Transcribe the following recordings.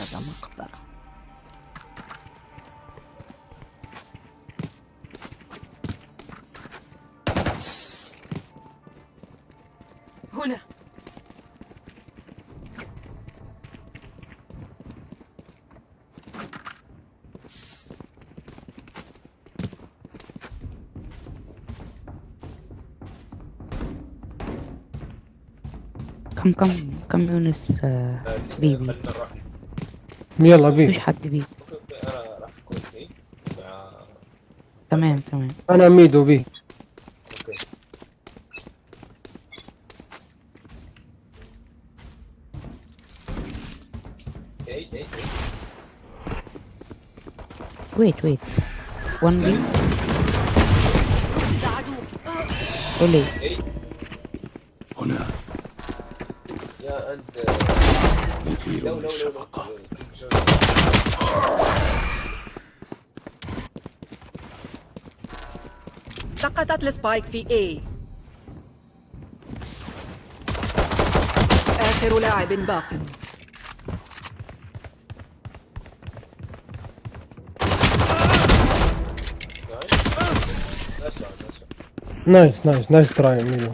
كذا مقدرة هنا. كم كم كم يونس آه، بيبي يلا بي مفيش حد بي تمام تمام. أنا ميد وبي ويت ويت 1 بي قولي هنا. يا أنت. مثير للشفقة. سقطت السبايك في A. آخر لاعب باق. نايس نايس نايس تراي ميدو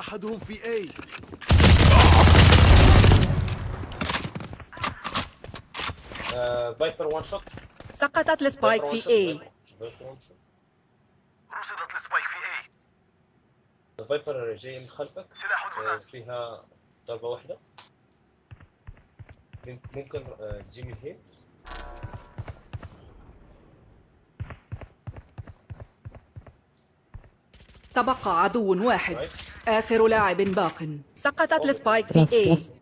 أحدهم في A Viper one shot سقطت ال spike في شوت رصدت ال spike في A ال Viper جاي من خلفك. سلاح آه، هناك فيها ضربة واحدة. ممكن تجي من هنا تبقى عدو واحد. آخر لاعب باق. سقطت السبايك في بلس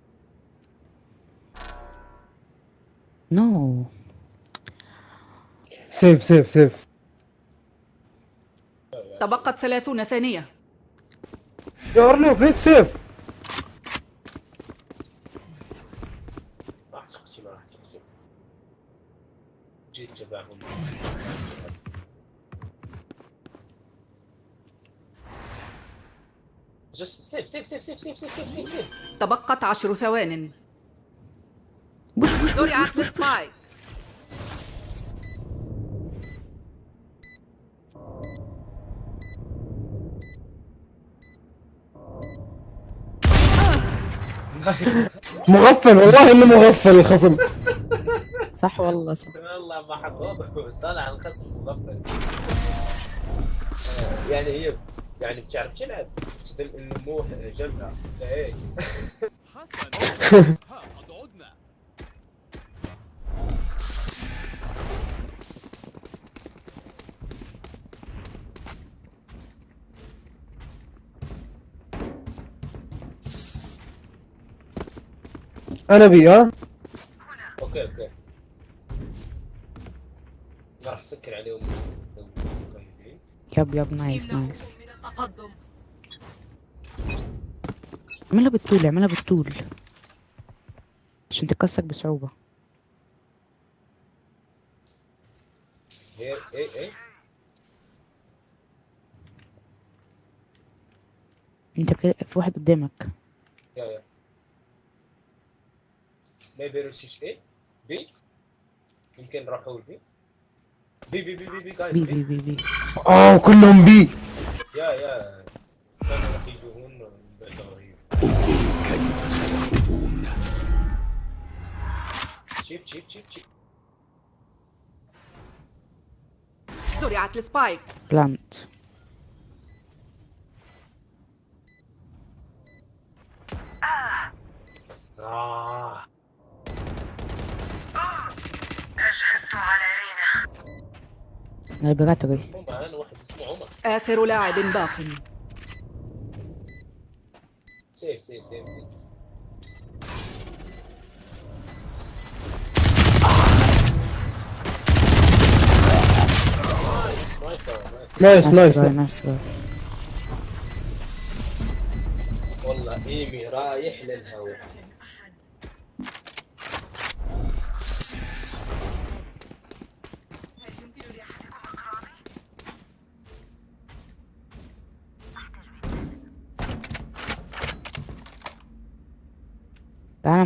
نو سيف سيف سيف تبقت ثلاثون ثانية. يا ارلو بليت سيف راح تقتل راح تقتل جيت تبعهم just save save save save save save save سيف save تبقت عشر ثوان. زرعت ال spike مغفل والله إنه مغفل الخصم. صح والله صح. والله ما حقوق طلع الخصم مغفل. يعني هي يعني بتعرف تلعب تخدم إنه موح جنة إيه. حسن أنا بي آه أوكي أوكي. راح أسكر عليهم. yep yep nice nice. من التقدم اعملها بالطول اعملها بالطول. عشان تكسك بصعوبة. هي اي اي انت كده في واحد قدامك. yeah yeah. maybe رشيش إيه؟ بي؟ يمكن راحوا بي بي بي بي بي بي بي بي. بي بي بي. آه كلهم بي. يا يا كانوا راح يجون كانوا يتصرفون شيب شيب شيب شيب. زرعت السبايك. بلانت. آه. أجهزت على رينا. لابراتوري آخر لاعب باق. save save save save. nice nice. nice nice nice. try. والله إيمي رايح للهواء.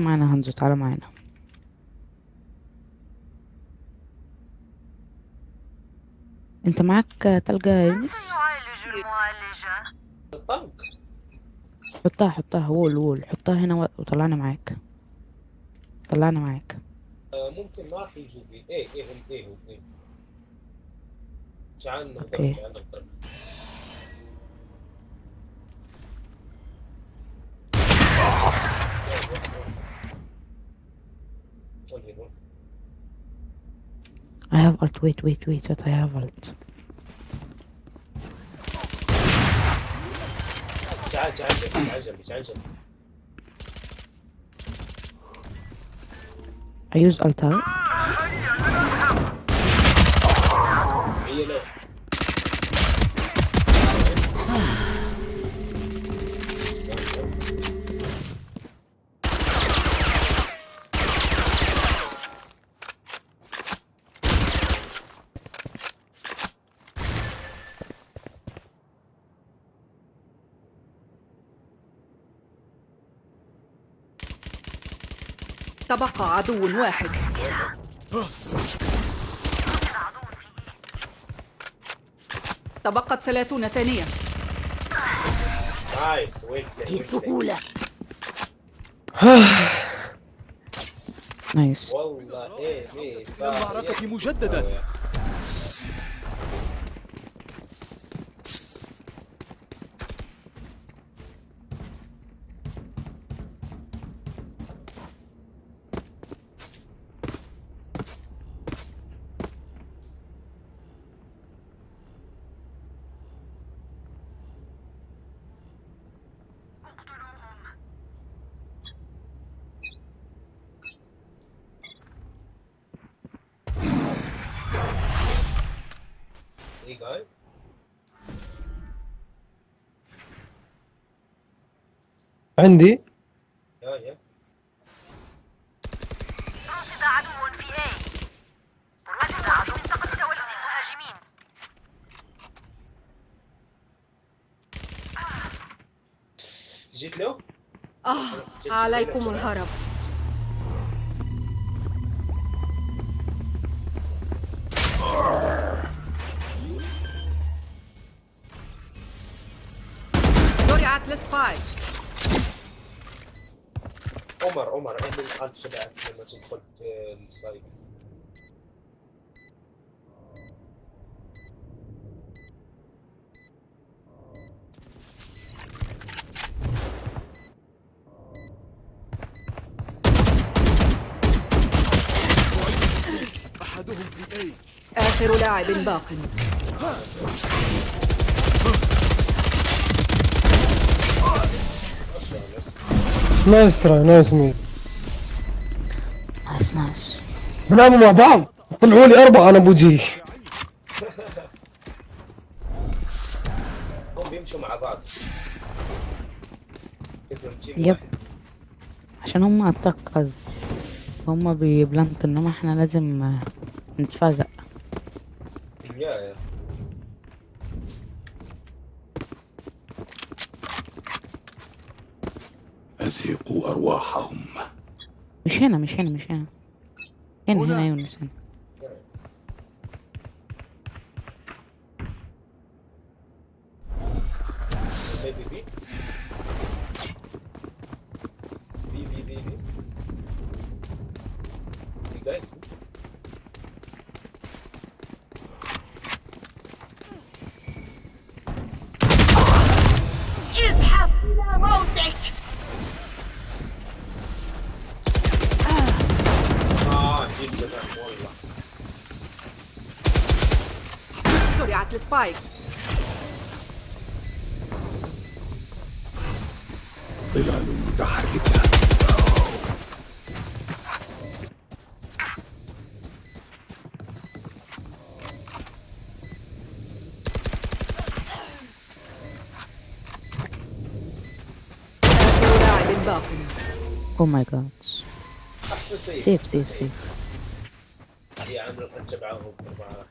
معانا هنزو تعالى معانا. انت معاك تلجة يا يونس؟ حطها حطها wall wall. حطها هنا وطلعنا معاك. طلعنا معاك. ممكن ما راح يجوا A A A A تعال نضرب okay. تعال نضرب وين هو؟ I have ult wait wait wait wait I have ult تعال تعال جنبي تعال جنبي تعال جنبي I use ult ها هي لو تبقى عدو واحد. تبقت ثلاثون ثانية. بسهولة. نايس والله إيه إيه صار المعركة مجددا إيه جايز عندي يا يا رصد عدو في A رصد عدو في منطقة تولد المهاجمين. جيت له؟ آه عليكم له. الهرب. لما تدخل آه، السايت. أحدهم في A. آخر لاعب باق. nice try nice mid nice بنلعبوا مع بعض. طلعوا لي أربعة أنا بوجهي هم بيمشوا مع بعض yep. عشان هم attack guys هم بي plant انما إحنا لازم yeah yeah أزهقوا أرواحهم. مش هنا مش هنا مش هنا هنا هنا. هنا يونس هنا بي بي والله زرعت السبايك ظلال متحركة آخر لاعب باق أو ماي جاد معاهم مع.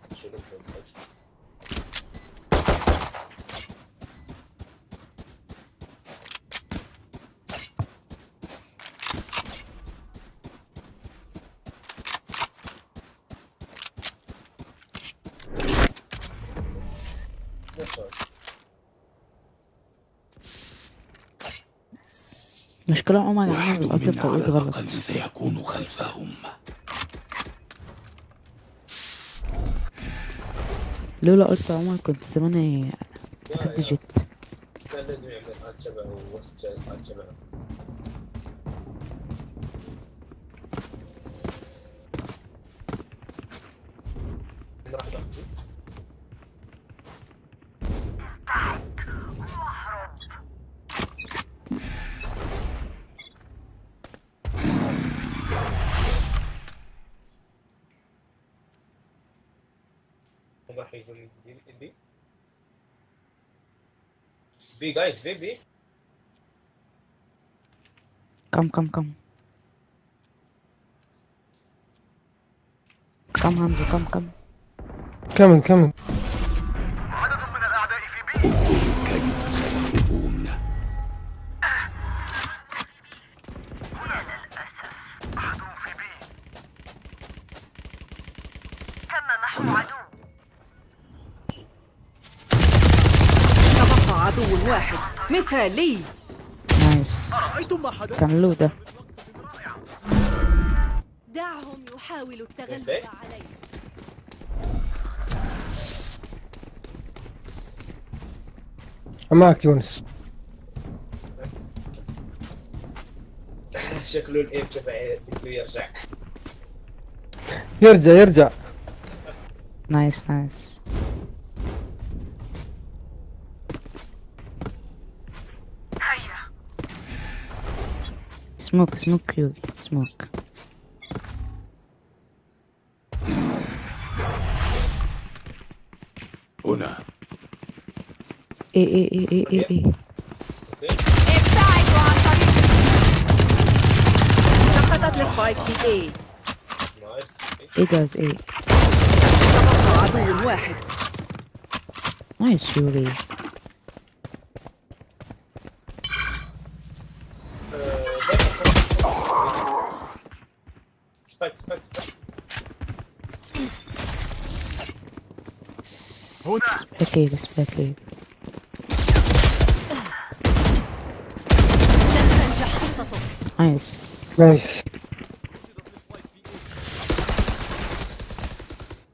مشكلة عمر منا على بتوقيت غلط. سيكون خلفهم. لولا قلت عمر كنت زماني كان لازم يعمل من راح يجون B B B guys B B come come come come همزة come come كمل مثالي nice. كان له ده. دعهم يحاولوا التغلب إيه؟ عليك معك يونس. شكله ال aim شبه بده يرجع. يرجع يرجع. nice nice هيا smoke smoke يوغي سموك هنا A A A A A A سقطت ال spike في A nice A guys A عدو واحد نايس يوغي سباك إيه لن تنجح خطتك نايس. نايس.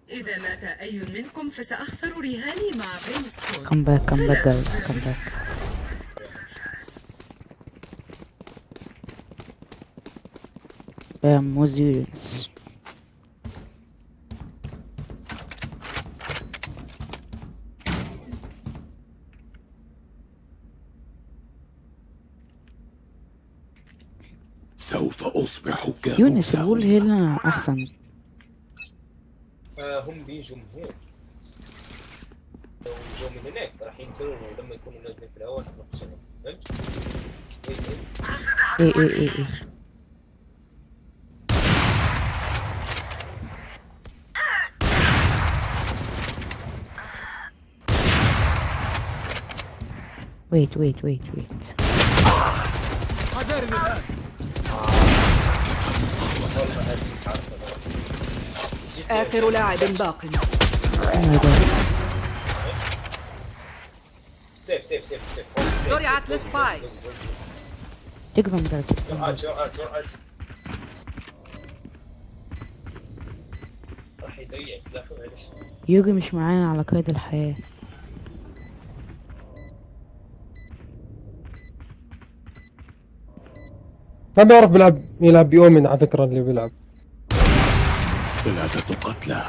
إذا مات أي منكم فسأخسر رهاني مع برينستون. comeback comeback guys come back يا موزيونس يونس الول هنا أحسن. آه هم بيجوا من هون لو من هناك راح ينزلوا لما يكونوا نازلين في الهواء نروح نشغل فهمت؟ إيه إيه. إيه إيه إيه إيه. Wait wait wait wait. حذاري الآن والله هذه تعصب جيت- آخر لاعب باق. سيف سيف سيف سيف. ده آج آج آج راح يضيع سلاحه معلش. يوجي مش معانا على قيد الحياة. ما بيعرف بيلعب يلعب بيومن على فكرة اللي بيلعب. ثلاثة قتلى.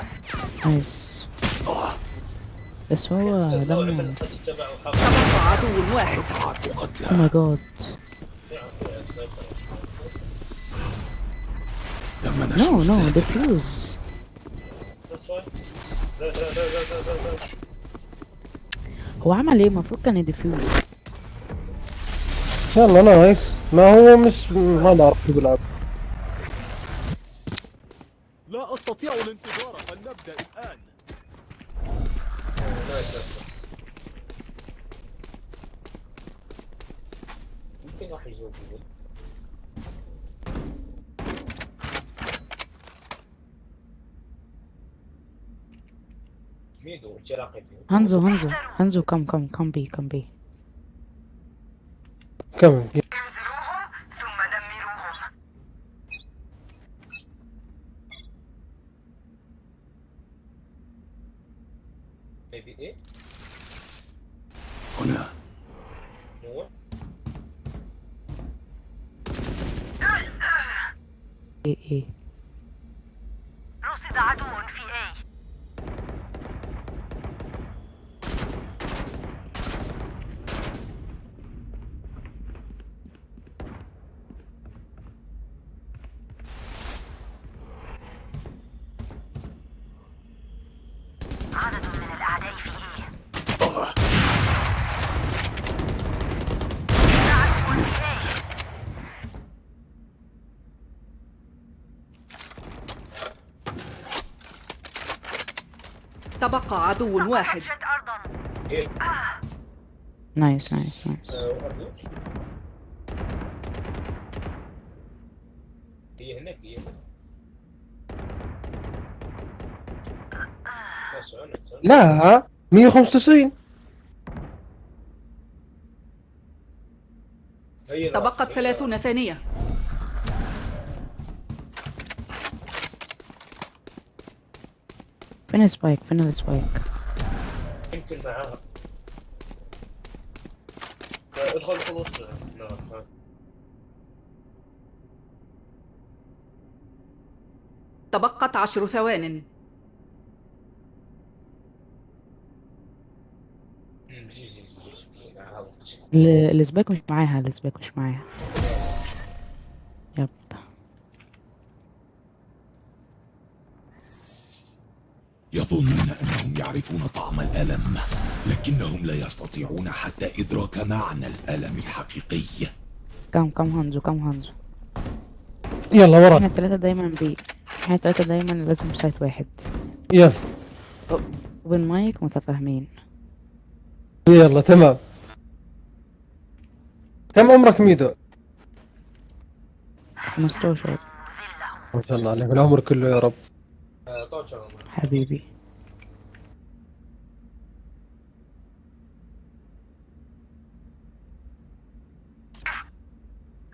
nice. بس هو تبقى عدو واحد أربعة أو قتلى my god no no. defuse هو عمل إيه؟ المفروض كان ي defuse يلا nice ما هو مش ما بعرف شو بيلعب. لا أستطيع الانتظار فلنبدأ الآن؟ nice nice يمكن راح هانزو هانزو هانزو كم كم كم بي كم بي. كمل انزلوهم ثم دمروهم ميبي إيه هنا نور إيه إيه رصد عدو في A عدد من الأعداء في A آه. عدو في A تبقى عدو واحد. أرضا. إيه. نايس نايس نايس. آه،. هي هناك هي. لا 195 هي راس، تبقت هي ثلاثون ثانية. فين ال spike؟ فين ال spike. يمكن معاها. ادخل ها. تبقت عشر ثوان. ال spike مش معاها ال spike مش معاها. يظنون أنهم يعرفون طعم الألم لكنهم لا يستطيعون حتى إدراك معنى الألم الحقيقي. كم كم هانزو كم هانزو؟ يلا إحنا ورا التلاتة دايما B إحنا التلاتة دايما لازم site واحد. يلا. وبين مايك متفاهمين. يلا تمام. كم عمرك ميدو؟ 15 ما شاء الله عليك العمر كله يا رب. آه، طول شغل حبيبي.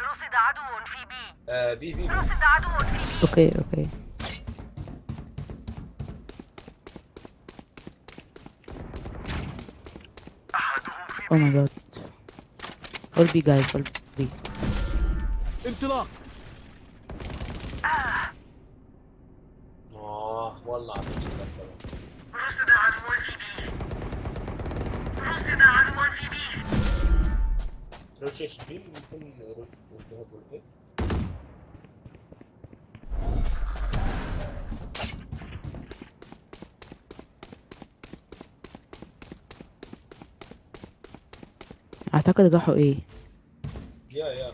رصد عدو في آه، B B B. رصد عدو في B okay okay. Oh my god all B guys all بي انطلاق. والله الكلام. رصد عدو في B رصد عدو في B لو شيء بي ممكن نرد نذهب والإيه؟ أعتقد راحوا A؟ Yeah yeah.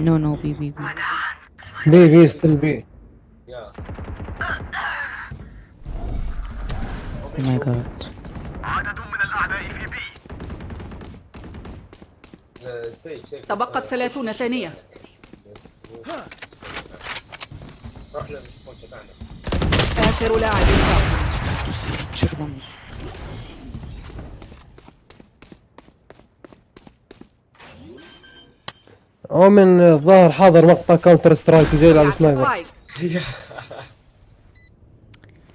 No no B B B. B B still B yeah oh my god عدد من الأعداء في B save save تبقت ثلاثون ثانية. رحنا لل spawn تبعنا آخر لاعب باق تسيج هو من الظاهر حاضر مقطع Counter Strike وجاي يلعب sniper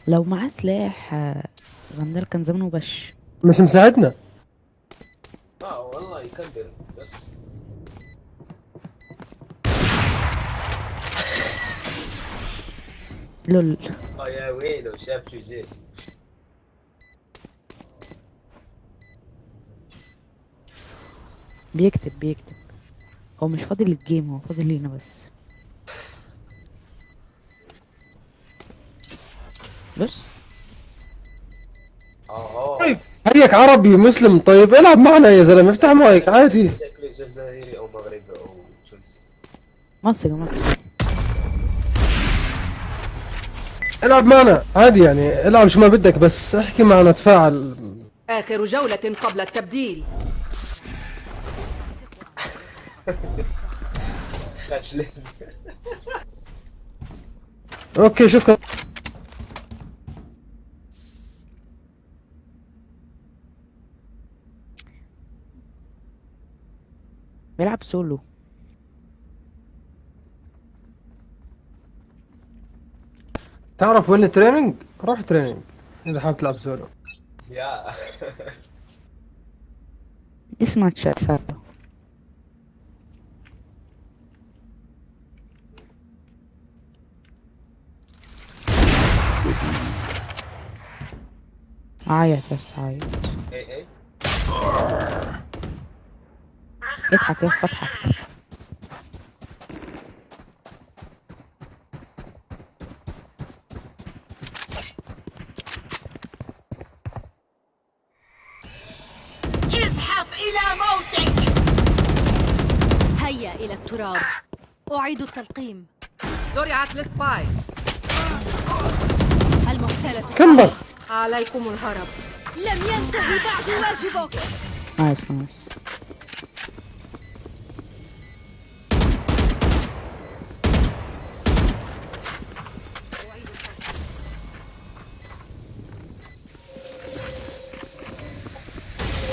لو معاه سلاح آه، Vandal كان زمانه بش. مش مساعدنا. آه والله يكبر بس. لول. آه يا ويلو شاف شو جيت. بيكتب بيكتب. هو مش فاضل الجيم هو فاضل لينا بس. بص آه طيب هيك عربي مسلم طيب العب معنا يا زلمة افتح مايك عادي. شكله جزائري أو مغربي أو تونسي. مصري مصري. العب معنا عادي يعني. العب شو ما بدك بس احكي معنا تفاعل. آخر جولة قبل التبديل. أوكي شكرا بيلعب سولو تعرف وين ال training؟ روح training إذا حابب تلعب سولو. يا اسمع تشات سابا عيط بس عيط. اي اي اضحك يا اسطى اضحك. ازحف إلى موتك. هيا إلى التراب. أعيد التلقيم. زرعت السباي المحتال كمل. عليكم الهرب. لم ينتهي بعد واجبك. nice nice.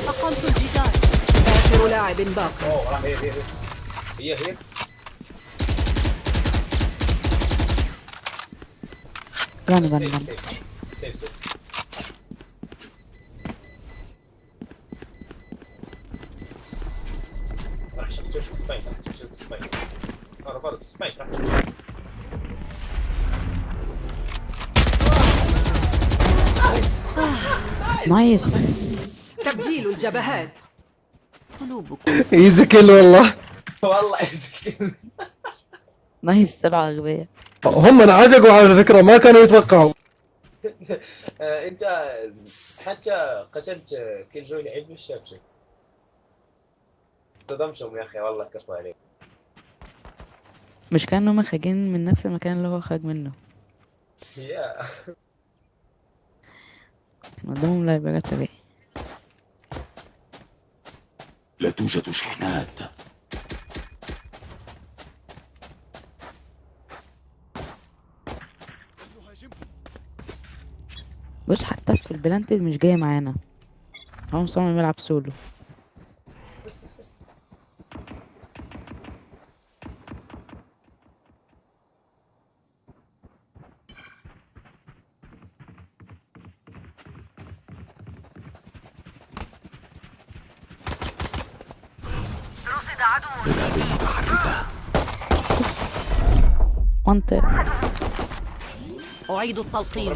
أقمت الجدار. آخر لاعب باق أوه راح هي هي. هي هي. راح سبايك راح سبايك برضه سبايك راح شوف نايس تبديل الجبهات. قلوبكم ايزي كيل والله والله يزكي نايس طلعوا اغبياء هم انعزقوا على فكره ما كانوا يتوقعوا. آه، انت حتى قتلت كل جوي لعيب مش شاف شيء صدمتهم يا أخي والله كفو عليك. مش كانوا خارجين من نفس المكان اللي هو خرج منه. يا. كان قدامهم لايبرات إيه لا توجد شحنات. بص حتى في البلانتد مش جاي معانا. هو مصمم يلعب سولو. وانت أعيد التلقيم.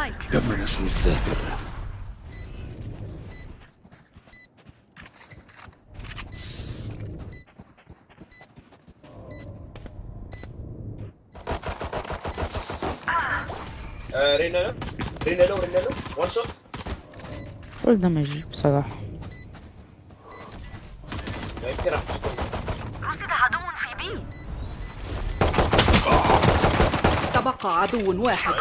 الذاكر آه، رينا لو رينا لو وان شوت فول دمج بصراحة. ما يمكن راح تكون رصد عدو في B. تبقى عدو واحد.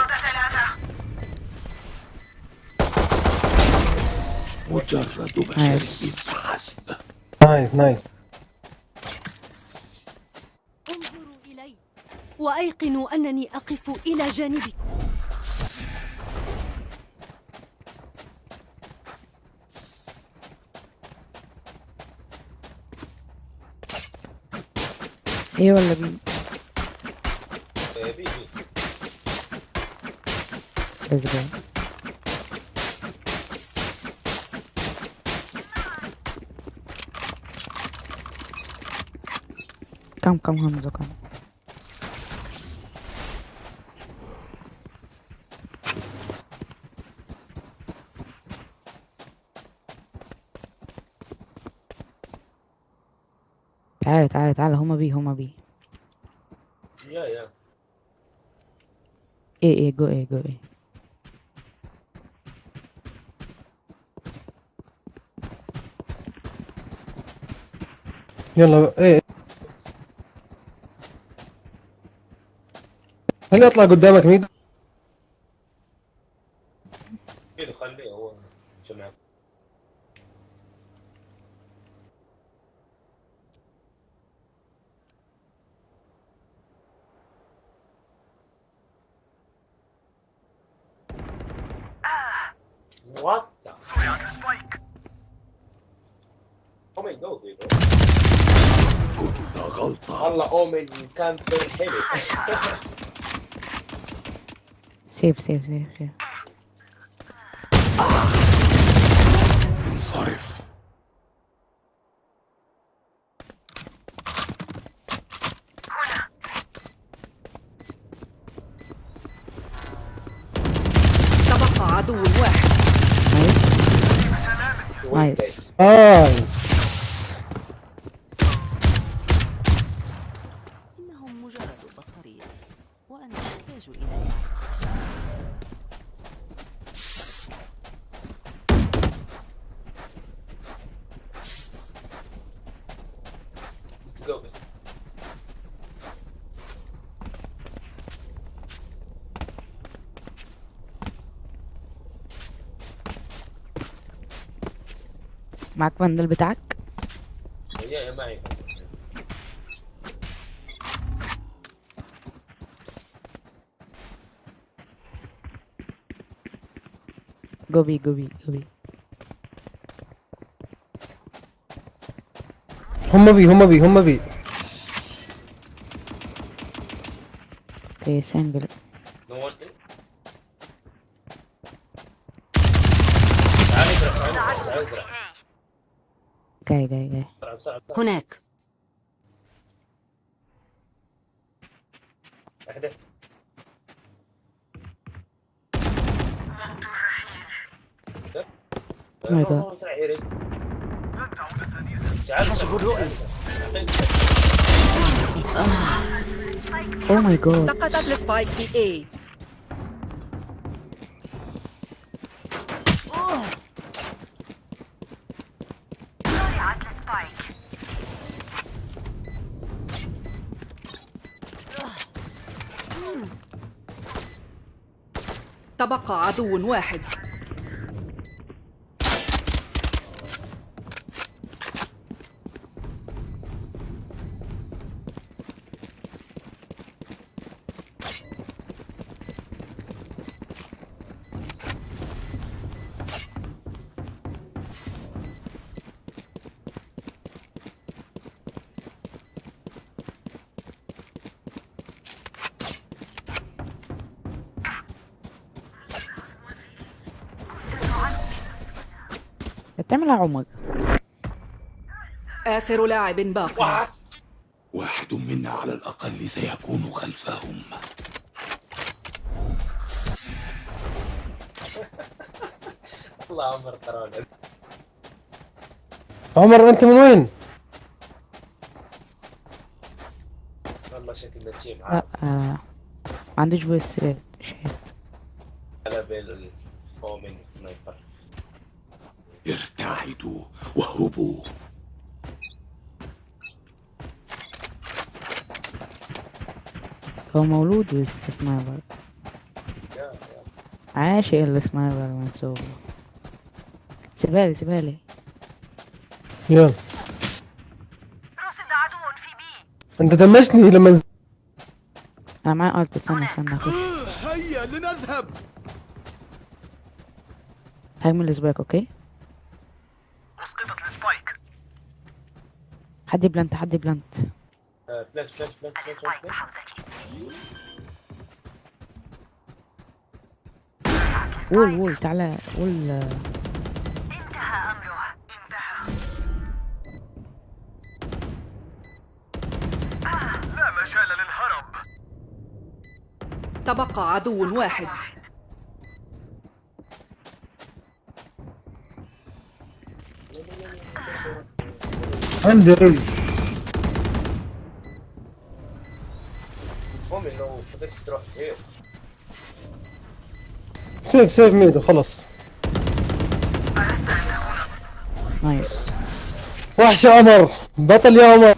مجرد بشر nice. فحسب nice nice انظروا إلي وأيقنوا أنني أقف إلى جانبكم. إيه ولا بي بي بي كم كم همزة كم تعالى تعالى تعالى هما بي هما بي يا يا إيه إيه جو إيه جو إيه يلا إيه هل يطلع قدامك ميد كده خليه هو جماعة What the? Oh my god, dude. والله اومن كامبر حلو سيف سيف سيف سيف انصرف تبقى عدو واحد nice nice nice إنهم مجرد بطارية وأنا أحتاج إليها Let's go. بندل بتاعك. يا معي جو بي جو بي جو بي هم بي هم بي هم بي أوكي سامبل No one in. تعال ازرع تعال ازرع تعال ازرع جاي جاي جاي. هناك. اهدى Oh my God. اسرع يا ريت تعال أشوف الرؤية Oh my God سقطت ال spike في اي ضيعت السبايك تبقى عدو واحد. بتعمل عمر آخر لاعب باق. واحد منا على الأقل سيكون خلفهم. الله عمر ترى عمر أنت من وين؟ والله شكلنا لا معاه آه. ما عنديش فويس شات على بال فومن سنايبر ارتعدوا واهربوا هو مولود وسط سنايبر عاشق السنايبر منسوب سيبالي سيبالي. يلا. أنت دمجتني لما نز- أنا معايا ارت استنى استنى اخش هيا لنذهب. هجمل السباك أوكي اسقطت السبايك حد بلانت حد بلانت وول وول تعالى وول آه، انتهى أمره انتهى لا مجال للهرب. تبقى عدو واحد. عندي ريل. تروح safe safe ميدو خلص nice. وحش يا عمر بطل يا عمر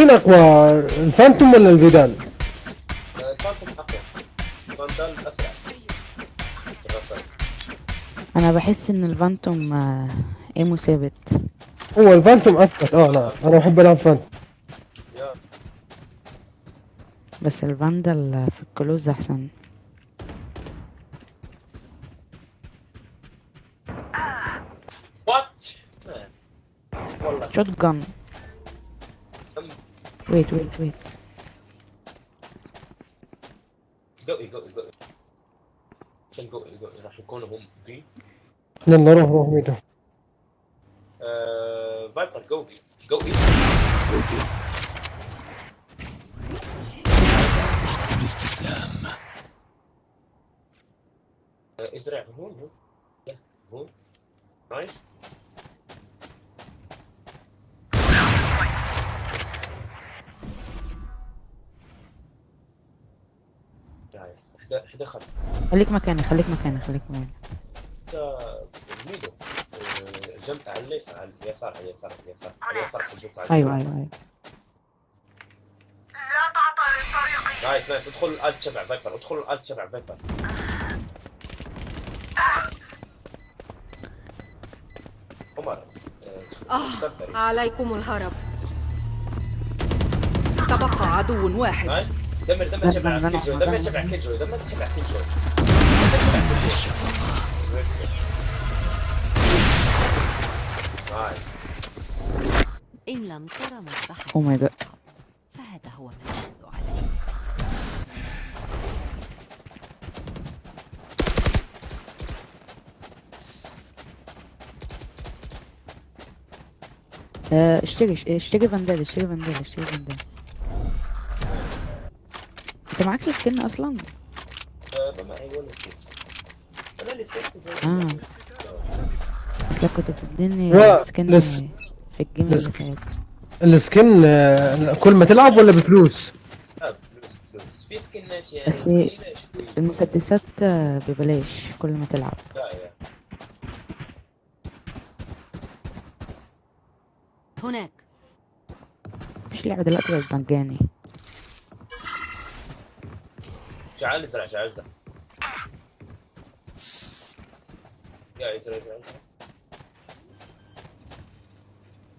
ومين أقوى الفانتوم ولا الفيدال؟ ال Phantom اقوى ال Vandal اسرع. أنا بحس إن ال Phantom آه، aim ه ثابت هو ال Phantom اثبت آه لا أنا بحب ألعب Phantom بس ال Vandal في ال close أحسن shotgun ويت ويت ويت قوي قوي قوي عشان قوي قوي راح يكونوا هم بي يلا روح روح ميدو آه، فايبر قوي قوي الاستسلام آه، ازرع هون هون يا، هون نايس يعني اهدى اهدى خل خليك مكاني خليك مكاني خليك مكاني. ميدو. آه، على اليسار على اليسار على اليسار على اليسار على اليسار حجوك على أيوه اليسار. أيوه أيوه لا تعطل الطريق nice nice. ادخل ال ult تبع Viper ادخل ال ult تبع Viper. عمر آه، آه. عليكم الهرب. تبقى عدو واحد. نايس. دمر دمر لا، كيجو دمر. تبع كيجو دمر تبع كيجو. إن لم ترى ماي جاد فهذا هو ما يدل عليه آه، اشتري اشتري فاندال اشتري فاندال اشتري فاندال انت معاك السكن أصلا آه، ما معي ولا سكيت أنا اللي سكت آه اصل كنت بتديني سكن لس- في الجيم اللي لس- فات السكن آه، كل ما تلعب ولا بفلوس؟ فلوس فلوس في سكن ماشي يعني بس. المسدسات ببلاش كل ما تلعب هناك مفيش لعبة دلوقتي بقت مجاني شعال ازرع شعال ازرع يا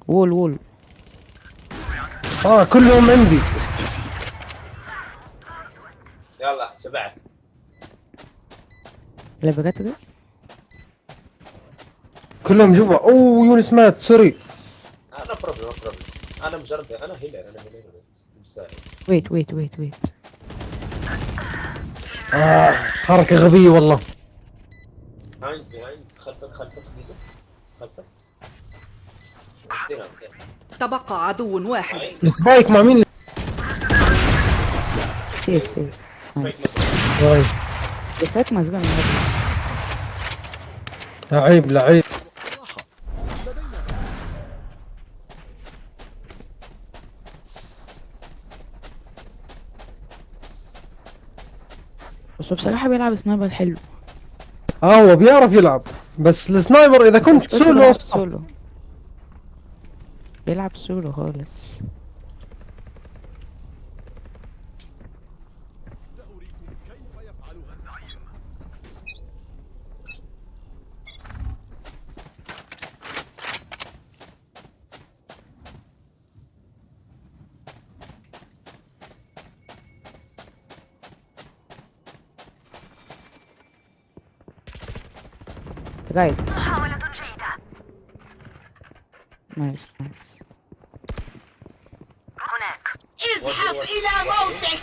وول وول. آه كلهم عندي. يلا شبعت لعبة دي كلهم جوا. أوه يونس مات. sorry. أنا problem أنا problem أنا مجرد أنا healer أنا healer بس. مساعد wait wait wait wait آه حركة غبية والله. خلفك خلفك ميدو خلفك. تبقى عدو واحد. ال spike مع مين؟ safe safe. nice من هذا. لعيب لعيب. بس بصراحة بيلعب sniper حلو. آه هو بيعرف يلعب. بس ال sniper إذا كنت سولو بيلعب سولو. بيلعب سولو خالص. right محاولة جيدة. nice nice هناك. اذهب إلى موتك.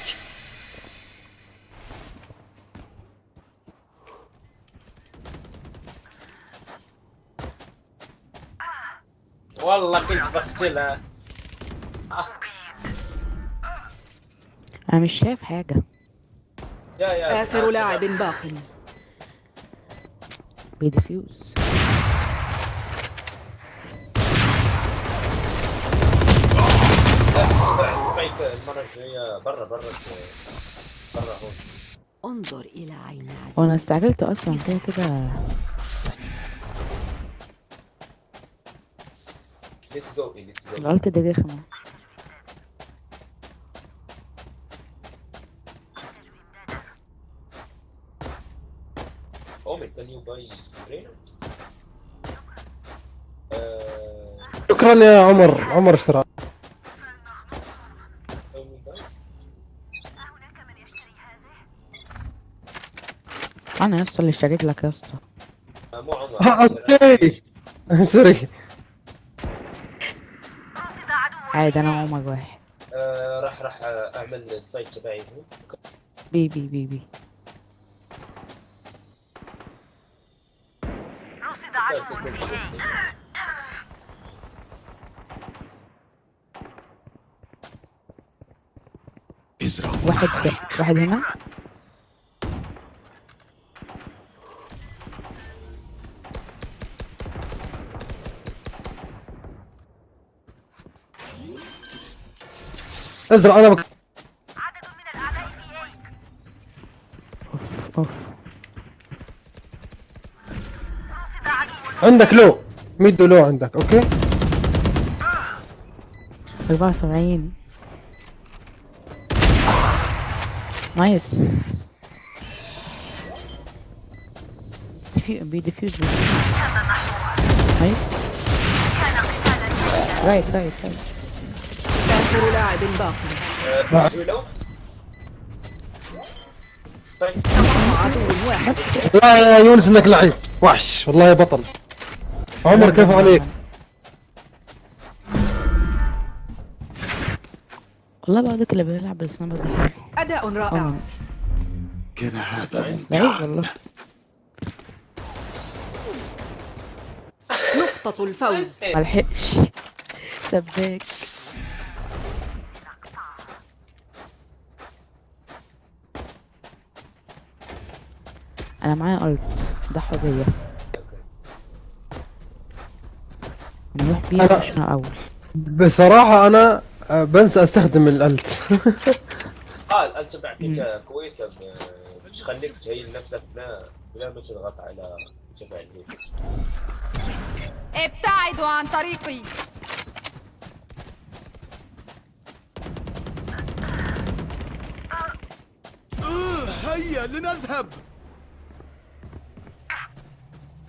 والله كنت بقتلها أنا مش شايف حاجة. يا يا. آخر لاعب باق. بي defuse اسرع spike المرة الجاية برا برا برا هون انظر إلى عين عدو وأنا استعجلت أصلا كده كده. let's go let's go الغلطة دي رخمة Omen can you buy برينر آه، شكرا يا عمر. عمر اشترى. أنا يا اسطى اللي اشتريت لك يا اسطى. مو عمر. ها، okay. Sorry. عادي أنا عمر واحد آه، راح راح أعمل ال site تبعي. بي بي بي بي رصد عدو في A ازرع واحد واحد هنا. إزرع أنا بك... عدد من الأعداء في A اوف اوف رصد عدو عندك لو. ميدو لو عندك أوكي؟ 74 نايس. ديفيو- بيديفيوز بي. نايس. right right right آخر لاعب باق reload. spike بقى عدو واحد لا يا يونس إنك لعيب. وحش. والله بطل. عمر كيف عليك. والله بعدك اللي بيلعب بال sniper ده حلو أداء رائع. آه. كان هذا ممتعا والله. نقطة الفوز. ملحقش سباك. أنا معايا ألت. ضحوا بيا نروح بيها أنا- عشان اول بصراحة أنا آه، بنسى أستخدم الألت. آه الألت تبعك كويسة بتخليك تهيل نفسك بلا بلا ما تضغط على تبع الهيك. ابتعدوا عن طريقي. هيا لنذهب.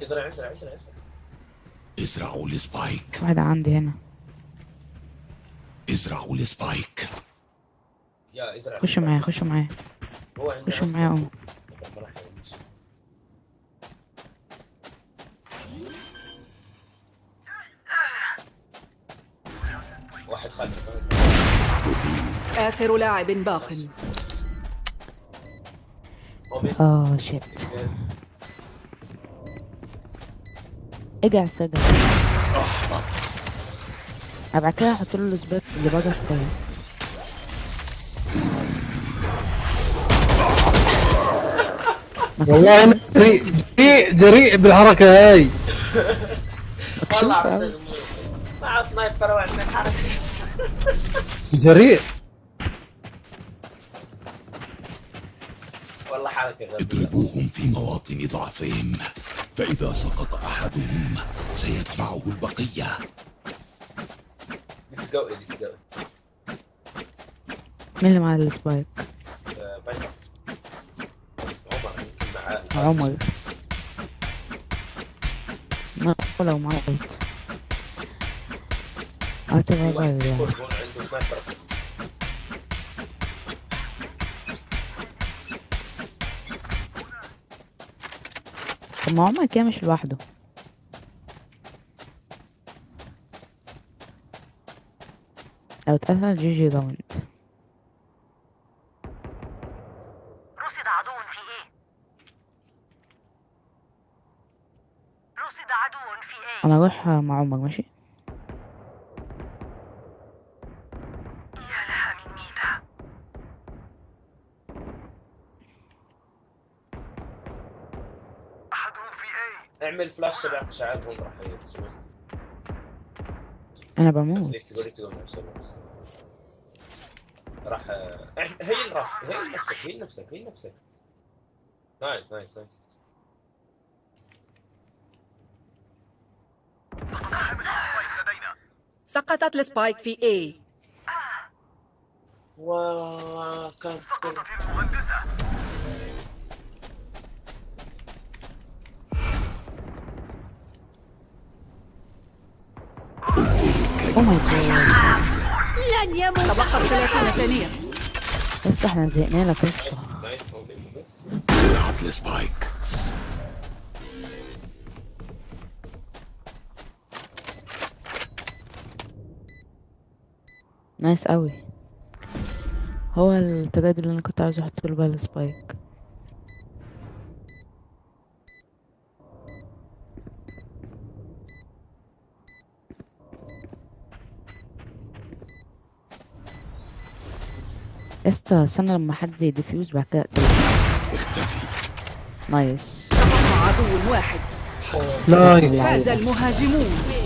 ازرع ازرع ازرع ازرع ازرعوا ال spike واحد عندي هنا. ازرعوا ال spike يا ازرع. خشوا معايا خشوا معايا. خشوا. معايا اهو. واحد خلف. آخر لاعب باق. اومن آه شيت اجع سجن. ابقى كده أحط له ال spike اللي بره شوية والله أنا جريء جريء جريء بالحركة هاي. والله مع sniper وعندنا حركه جريء. والله حركه اضربوهم في مواطن ضعفهم. فإذا سقط أحدهم سيتبعه البقية. let's go let's go مين اللي معاه ال spike؟ عمر. معاه عمر. ما لو معاه قلت. واحد بره يعني. عنده sniper طب ما عمر كده مش لوحده. لو اتقتل GG round رصد عدو في A رصد عدو في A أنا أروح مع عمر ماشي؟ اعمل فلاش تبعك مش عارف وين راح يرسل أنا بموت. راح إح- هي الراس هي نفسك هي نفسك هي نفسك. nice nice nice. سقطت ال spike في A. وكان سقطت المهندسة oh my God لن يموت تبقت 30 ثانية بس إحنا زهقنا لك. بس ال spike nice قوي هو ال trade اللي أنا كنت عايز أحط له بقى ال spike استا استنى لما حد ي defuse بعد كده اقتله. nice. عدو واحد. nice. فاز المهاجمون.